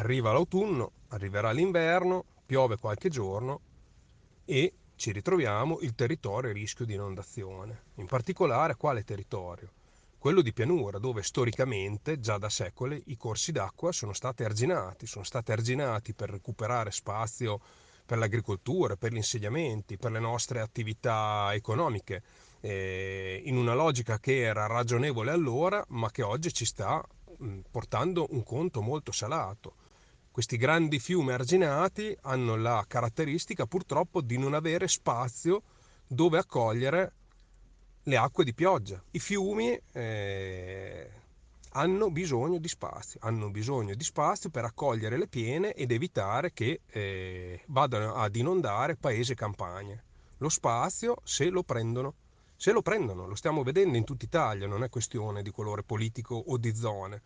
arriva l'autunno, arriverà l'inverno, piove qualche giorno e ci ritroviamo il territorio a rischio di inondazione. In particolare quale territorio? Quello di pianura, dove storicamente, già da secoli, i corsi d'acqua sono stati arginati, sono stati arginati per recuperare spazio per l'agricoltura, per gli insediamenti, per le nostre attività economiche, eh, in una logica che era ragionevole allora, ma che oggi ci sta mh, portando un conto molto salato. Questi grandi fiumi arginati hanno la caratteristica purtroppo di non avere spazio dove accogliere le acque di pioggia. I fiumi eh, hanno bisogno di spazio, hanno bisogno di spazio per accogliere le piene ed evitare che eh, vadano ad inondare paesi e campagne. Lo spazio se lo prendono, se lo prendono, lo stiamo vedendo in tutta Italia, non è questione di colore politico o di zone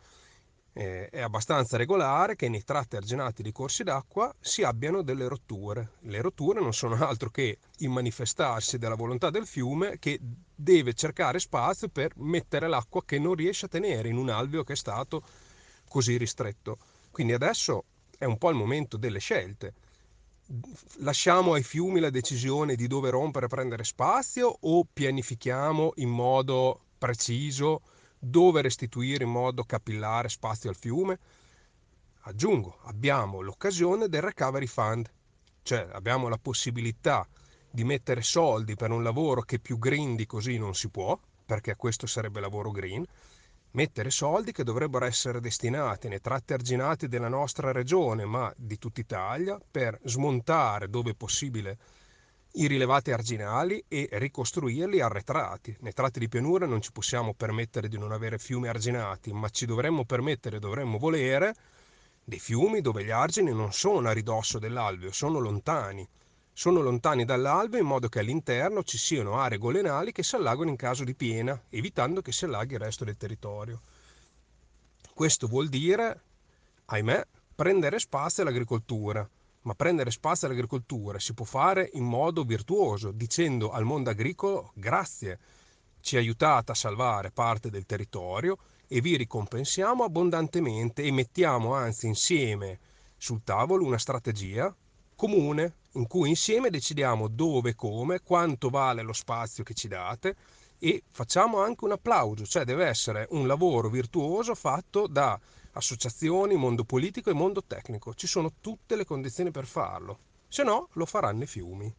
eh, è abbastanza regolare che nei tratti arginati di corsi d'acqua si abbiano delle rotture. Le rotture non sono altro che il manifestarsi della volontà del fiume che deve cercare spazio per mettere l'acqua che non riesce a tenere in un alveo che è stato così ristretto. Quindi adesso è un po' il momento delle scelte. Lasciamo ai fiumi la decisione di dove rompere e prendere spazio o pianifichiamo in modo preciso dove restituire in modo capillare spazio al fiume? Aggiungo, abbiamo l'occasione del Recovery Fund, cioè abbiamo la possibilità di mettere soldi per un lavoro che più green di così non si può, perché questo sarebbe lavoro green, mettere soldi che dovrebbero essere destinati nei tratti arginati della nostra regione, ma di tutta Italia, per smontare dove possibile i rilevati arginali e ricostruirli arretrati. Nei tratti di pianura non ci possiamo permettere di non avere fiumi arginati, ma ci dovremmo permettere, dovremmo volere dei fiumi dove gli argini non sono a ridosso dell'alveo, sono lontani. Sono lontani dall'alveo in modo che all'interno ci siano aree golenali che si allagano in caso di piena, evitando che si allaghi il resto del territorio. Questo vuol dire, ahimè, prendere spazio all'agricoltura, ma prendere spazio all'agricoltura si può fare in modo virtuoso, dicendo al mondo agricolo grazie, ci aiutate a salvare parte del territorio e vi ricompensiamo abbondantemente e mettiamo anzi insieme sul tavolo una strategia comune in cui insieme decidiamo dove, come, quanto vale lo spazio che ci date e facciamo anche un applauso, cioè deve essere un lavoro virtuoso fatto da associazioni, mondo politico e mondo tecnico. Ci sono tutte le condizioni per farlo, se no lo faranno i fiumi.